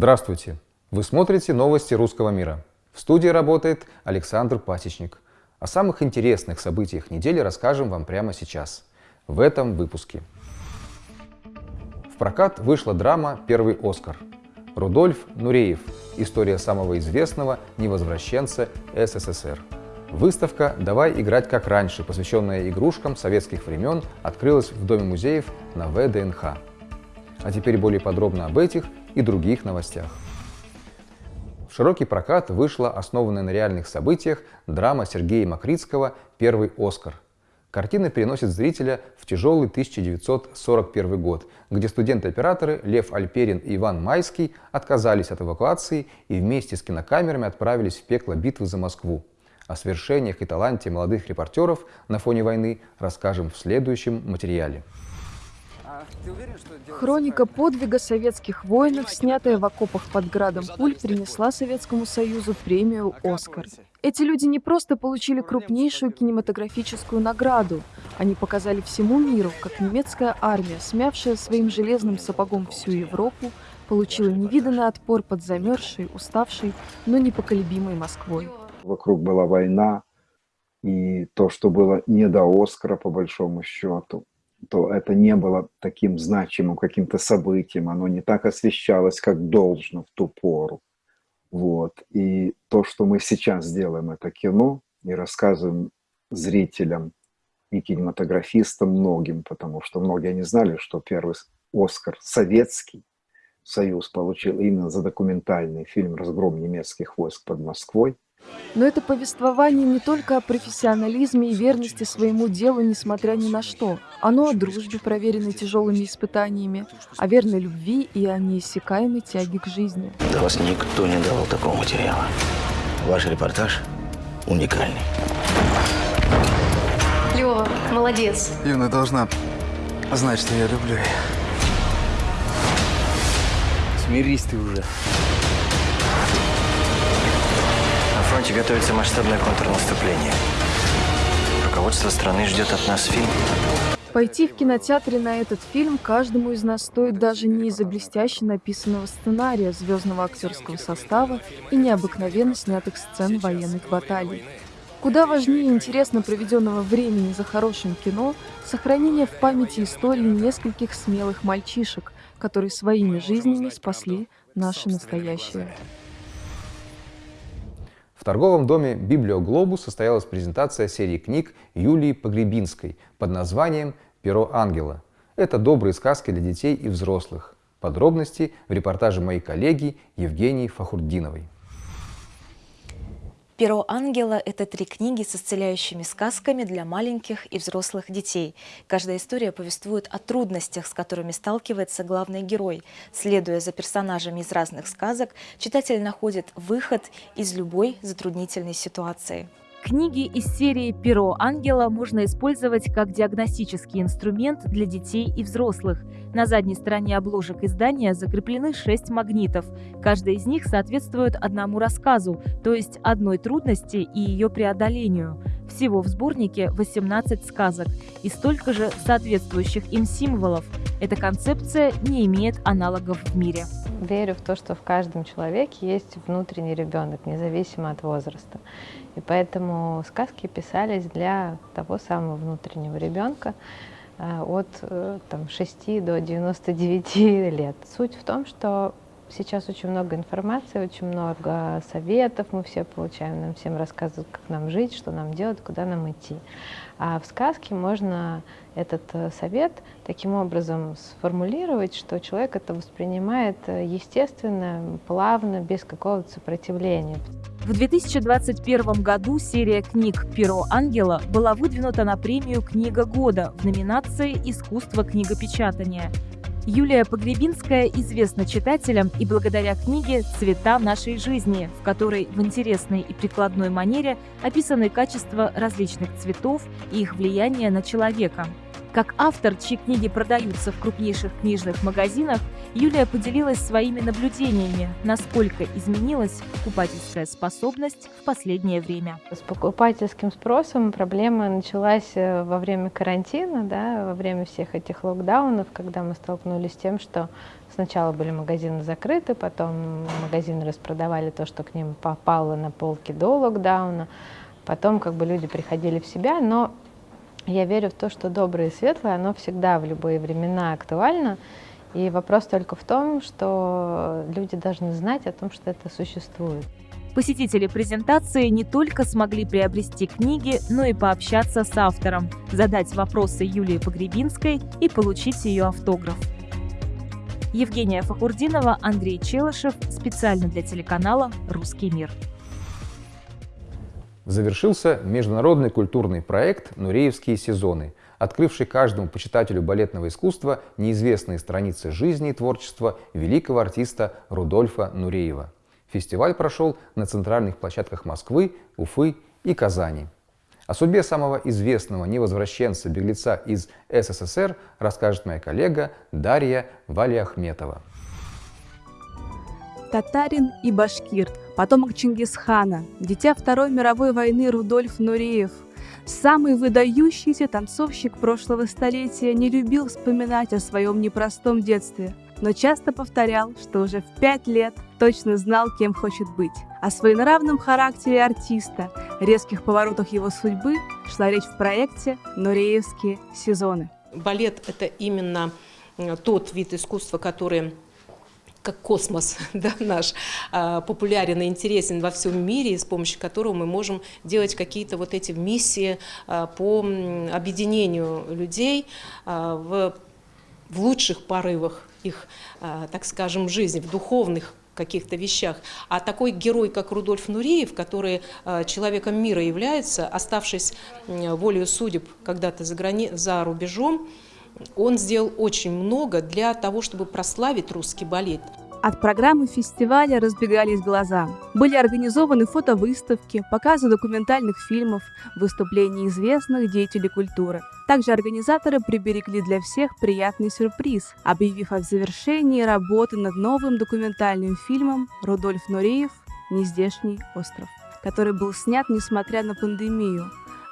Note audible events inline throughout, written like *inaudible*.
Здравствуйте! Вы смотрите новости русского мира. В студии работает Александр Пасечник. О самых интересных событиях недели расскажем вам прямо сейчас, в этом выпуске. В прокат вышла драма «Первый Оскар». Рудольф Нуреев. История самого известного невозвращенца СССР. Выставка «Давай играть как раньше», посвященная игрушкам советских времен, открылась в Доме музеев на ВДНХ. А теперь более подробно об этих и других новостях. В широкий прокат вышла основанная на реальных событиях драма Сергея Макритского «Первый Оскар». Картина переносит зрителя в тяжелый 1941 год, где студенты-операторы Лев Альперин и Иван Майский отказались от эвакуации и вместе с кинокамерами отправились в пекло битвы за Москву. О свершениях и таланте молодых репортеров на фоне войны расскажем в следующем материале. Хроника подвига советских воинов, снятая в окопах под градом пуль, принесла Советскому Союзу премию «Оскар». Эти люди не просто получили крупнейшую кинематографическую награду, они показали всему миру, как немецкая армия, смявшая своим железным сапогом всю Европу, получила невиданный отпор под замерзшей, уставшей, но непоколебимой Москвой. Вокруг была война, и то, что было не до Оскара, по большому счету, то это не было таким значимым каким-то событием, оно не так освещалось, как должно в ту пору. Вот. И то, что мы сейчас делаем, это кино, и рассказываем зрителям и кинематографистам многим, потому что многие не знали, что первый Оскар советский Союз получил именно за документальный фильм «Разгром немецких войск под Москвой», но это повествование не только о профессионализме и верности своему делу, несмотря ни на что. Оно о дружбе, проверенной тяжелыми испытаниями, о верной любви и о неиссякаемой тяге к жизни. Да вас никто не давал такого материала. Ваш репортаж уникальный. Лева, молодец. Юна должна знать, что я люблю ее. Смирись ты уже фронте готовится масштабное контрнаступление. Руководство страны ждет от нас фильм. Пойти в кинотеатре на этот фильм каждому из нас стоит даже не из-за блестяще написанного сценария, звездного актерского состава и необыкновенно снятых сцен военных баталий. Куда важнее интересно проведенного времени за хорошим кино сохранение в памяти истории нескольких смелых мальчишек, которые своими жизнями спасли наше настоящее. В торговом доме «Библиоглобус» состоялась презентация серии книг Юлии Погребинской под названием «Перо ангела». Это добрые сказки для детей и взрослых. Подробности в репортаже моей коллеги Евгении Фахурдиновой. «Перо ангела» — это три книги с исцеляющими сказками для маленьких и взрослых детей. Каждая история повествует о трудностях, с которыми сталкивается главный герой. Следуя за персонажами из разных сказок, читатель находит выход из любой затруднительной ситуации. Книги из серии «Перо ангела» можно использовать как диагностический инструмент для детей и взрослых. На задней стороне обложек издания закреплены шесть магнитов. Каждый из них соответствует одному рассказу, то есть одной трудности и ее преодолению. Всего в сборнике 18 сказок и столько же соответствующих им символов. Эта концепция не имеет аналогов в мире. Верю в то, что в каждом человеке есть внутренний ребенок, независимо от возраста. И поэтому сказки писались для того самого внутреннего ребенка э, от э, там, 6 до 99 лет. Суть в том, что сейчас очень много информации, очень много советов мы все получаем, нам всем рассказывают, как нам жить, что нам делать, куда нам идти. А в сказке можно этот э, совет таким образом сформулировать, что человек это воспринимает естественно, плавно, без какого-то сопротивления. В 2021 году серия книг «Перо ангела» была выдвинута на премию «Книга года» в номинации «Искусство книгопечатания». Юлия Погребинская известна читателям и благодаря книге «Цвета нашей жизни», в которой в интересной и прикладной манере описаны качества различных цветов и их влияние на человека. Как автор, чьи книги продаются в крупнейших книжных магазинах, Юлия поделилась своими наблюдениями, насколько изменилась покупательская способность в последнее время. С покупательским спросом проблема началась э, во время карантина, да, во время всех этих локдаунов, когда мы столкнулись с тем, что сначала были магазины закрыты, потом магазины распродавали то, что к ним попало на полки до локдауна, потом как бы люди приходили в себя, но я верю в то, что доброе и светлое, оно всегда в любые времена актуально. И вопрос только в том, что люди должны знать о том, что это существует. Посетители презентации не только смогли приобрести книги, но и пообщаться с автором, задать вопросы Юлии Погребинской и получить ее автограф. Евгения Фахурдинова, Андрей Челышев, специально для телеканала «Русский мир» завершился международный культурный проект «Нуреевские сезоны», открывший каждому почитателю балетного искусства неизвестные страницы жизни и творчества великого артиста Рудольфа Нуреева. Фестиваль прошел на центральных площадках Москвы, Уфы и Казани. О судьбе самого известного невозвращенца-беглеца из СССР расскажет моя коллега Дарья Валиахметова. Татарин и башкир – потомок Чингисхана, дитя Второй мировой войны Рудольф Нуреев, самый выдающийся танцовщик прошлого столетия, не любил вспоминать о своем непростом детстве, но часто повторял, что уже в пять лет точно знал, кем хочет быть. О своенравном характере артиста, резких поворотах его судьбы шла речь в проекте «Нуреевские сезоны». Балет – это именно э, тот вид искусства, который как космос *laughs* да, наш, а, популярен и интересен во всем мире, с помощью которого мы можем делать какие-то вот эти миссии а, по объединению людей а, в, в лучших порывах их, так скажем, жизни, в духовных каких-то вещах. А такой герой, как Рудольф Нуриев, который человеком мира является, оставшись волею судеб когда-то за, грани... за рубежом, он сделал очень много для того, чтобы прославить русский балет. От программы фестиваля разбегались глаза. Были организованы фотовыставки, показы документальных фильмов, выступления известных деятелей культуры. Также организаторы приберегли для всех приятный сюрприз, объявив о завершении работы над новым документальным фильмом «Рудольф Нуреев. Нездешний остров», который был снят несмотря на пандемию.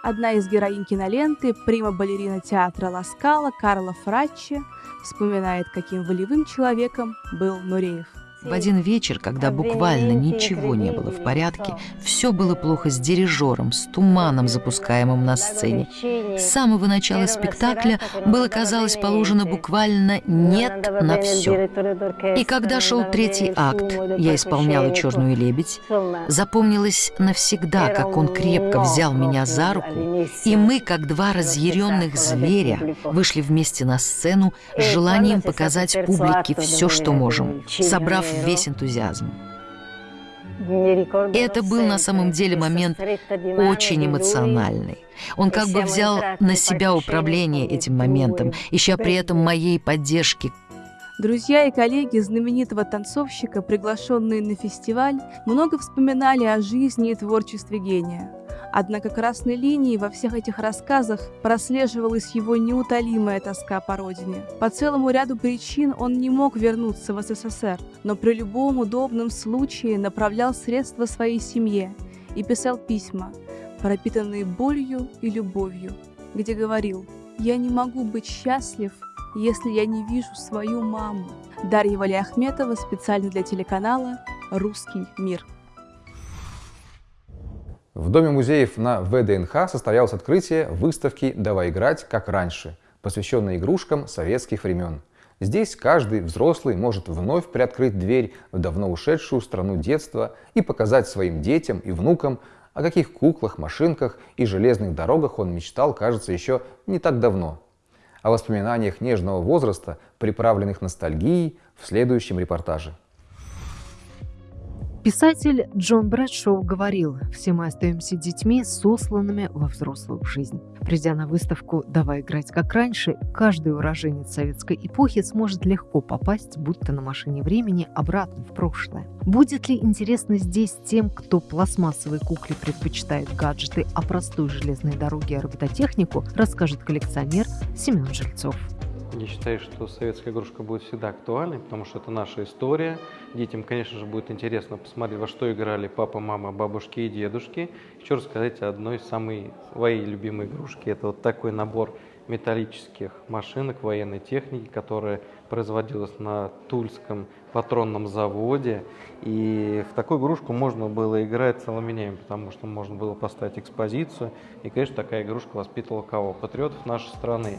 Одна из героинь киноленты, прима-балерина театра Ласкала Карла Фраччи, вспоминает, каким волевым человеком был Нуреев. В один вечер, когда буквально ничего не было в порядке, все было плохо с дирижером, с туманом, запускаемым на сцене. С самого начала спектакля было, казалось, положено буквально «нет» на все. И когда шел третий акт, я исполняла «Черную лебедь», запомнилось навсегда, как он крепко взял меня за руку, и мы, как два разъяренных зверя, вышли вместе на сцену с желанием показать публике все, что можем, собрав весь энтузиазм. Это был на самом деле момент очень эмоциональный. Он как бы взял на себя управление этим моментом, ища при этом моей поддержки. Друзья и коллеги знаменитого танцовщика, приглашенные на фестиваль, много вспоминали о жизни и творчестве гения. Однако красной линией во всех этих рассказах прослеживалась его неутолимая тоска по родине. По целому ряду причин он не мог вернуться в СССР, но при любом удобном случае направлял средства своей семье и писал письма, пропитанные болью и любовью, где говорил «Я не могу быть счастлив, если я не вижу свою маму». Дарья Валиахметова специально для телеканала «Русский мир». В Доме музеев на ВДНХ состоялось открытие выставки «Давай играть, как раньше», посвященной игрушкам советских времен. Здесь каждый взрослый может вновь приоткрыть дверь в давно ушедшую страну детства и показать своим детям и внукам, о каких куклах, машинках и железных дорогах он мечтал, кажется, еще не так давно. О воспоминаниях нежного возраста, приправленных ностальгией, в следующем репортаже. Писатель Джон Брэдшоу говорил, все мы остаемся детьми, сосланными во взрослую жизнь. Придя на выставку «Давай играть как раньше», каждый уроженец советской эпохи сможет легко попасть, будто на машине времени, обратно в прошлое. Будет ли интересно здесь тем, кто пластмассовой кукле предпочитает гаджеты, а простой железной дороге робототехнику, расскажет коллекционер Семен Жильцов. Я считаю, что советская игрушка будет всегда актуальной, потому что это наша история. Детям, конечно же, будет интересно посмотреть, во что играли папа, мама, бабушки и дедушки. Еще рассказать о одной из самой своей любимой игрушки. Это вот такой набор металлических машинок военной техники, которая производилась на Тульском патронном заводе. И в такую игрушку можно было играть целыми днями, потому что можно было поставить экспозицию. И, конечно, такая игрушка воспитывала кого? Патриотов нашей страны.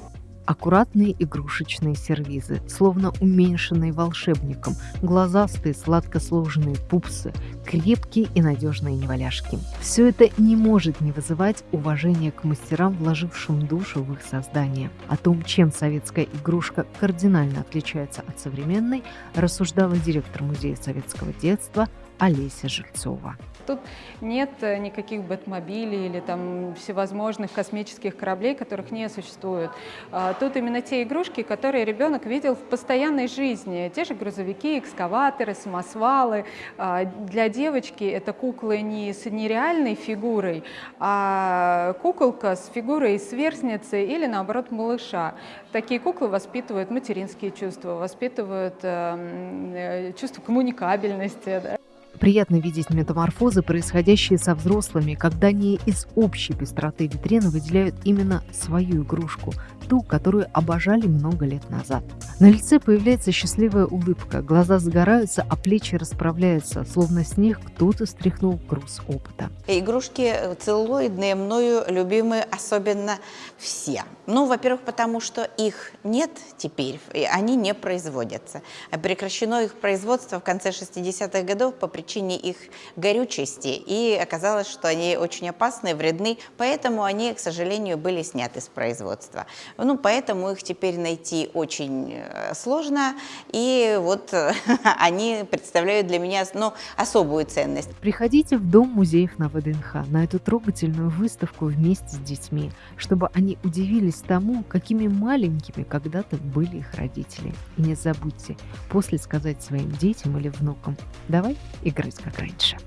Аккуратные игрушечные сервизы, словно уменьшенные волшебником, глазастые, сладко сложенные пупсы, крепкие и надежные неваляшки. Все это не может не вызывать уважения к мастерам, вложившим душу в их создание. О том, чем советская игрушка кардинально отличается от современной, рассуждала директор Музея советского детства Олеся Жильцова. Тут нет э, никаких бэтмобилей или там всевозможных космических кораблей, которых не существует. А, тут именно те игрушки, которые ребенок видел в постоянной жизни. Те же грузовики, экскаваторы, самосвалы. А, для девочки это куклы не с нереальной фигурой, а куколка с фигурой сверстницы или наоборот малыша. Такие куклы воспитывают материнские чувства, воспитывают эм, э, чувство коммуникабельности. Да. Приятно видеть метаморфозы, происходящие со взрослыми, когда они из общей пестроты витрины выделяют именно свою игрушку, ту, которую обожали много лет назад. На лице появляется счастливая улыбка, глаза загораются, а плечи расправляются, словно с них кто-то стряхнул груз опыта. Игрушки целлулоидные, мною любимые особенно все. Ну, во-первых, потому что их нет теперь, и они не производятся. Прекращено их производство в конце 60-х годов по причине их горючести, и оказалось, что они очень опасны, вредны, поэтому они, к сожалению, были сняты с производства. Ну, поэтому их теперь найти очень э, сложно, и вот *laughs* они представляют для меня ну, особую ценность. Приходите в Дом музеев на ВДНХ на эту трогательную выставку вместе с детьми, чтобы они удивились тому, какими маленькими когда-то были их родители. И не забудьте после сказать своим детям или внукам «давай играть как раньше».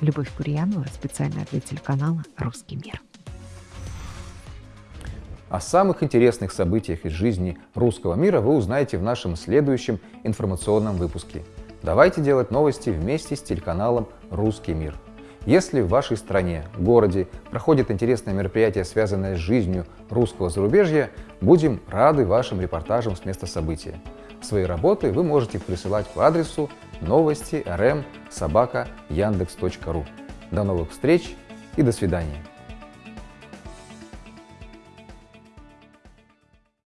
Любовь Курьянова специально для телеканала «Русский мир». О самых интересных событиях из жизни русского мира вы узнаете в нашем следующем информационном выпуске. Давайте делать новости вместе с телеканалом «Русский мир». Если в вашей стране, городе проходит интересное мероприятие, связанное с жизнью русского зарубежья, будем рады вашим репортажам с места события. Свои работы вы можете присылать по адресу новости rm. До новых встреч и до свидания.